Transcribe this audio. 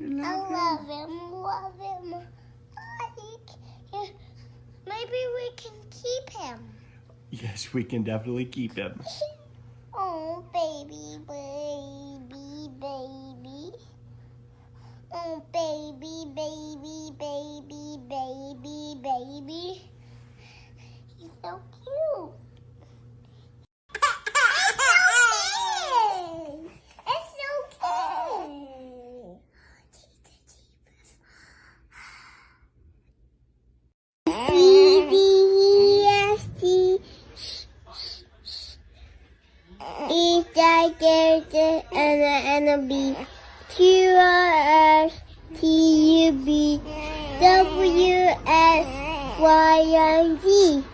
Love I love him. him. Love him. Like, maybe we can keep him. Yes, we can definitely keep him. oh, baby, baby, baby. Oh, baby, baby, baby, baby, baby. E gigantic and and a B Q R S T U B W S Y and Z